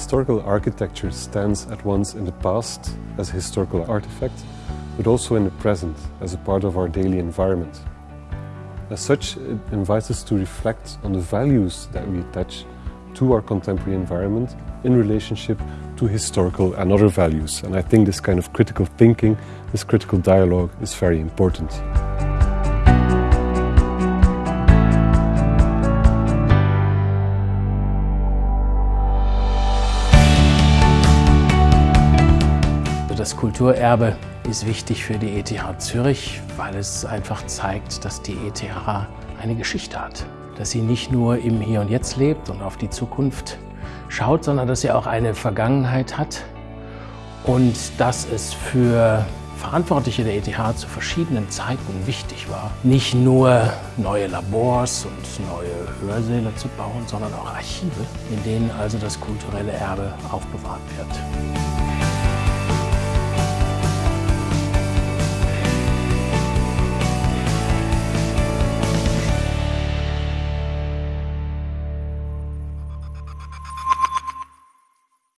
Historical architecture stands at once in the past as a historical artifact, but also in the present as a part of our daily environment. As such, it invites us to reflect on the values that we attach to our contemporary environment in relationship to historical and other values. And I think this kind of critical thinking, this critical dialogue is very important. Das Kulturerbe ist wichtig für die ETH Zürich, weil es einfach zeigt, dass die ETH eine Geschichte hat. Dass sie nicht nur im Hier und Jetzt lebt und auf die Zukunft schaut, sondern dass sie auch eine Vergangenheit hat und dass es für Verantwortliche der ETH zu verschiedenen Zeiten wichtig war, nicht nur neue Labors und neue Hörsäle zu bauen, sondern auch Archive, in denen also das kulturelle Erbe aufbewahrt wird.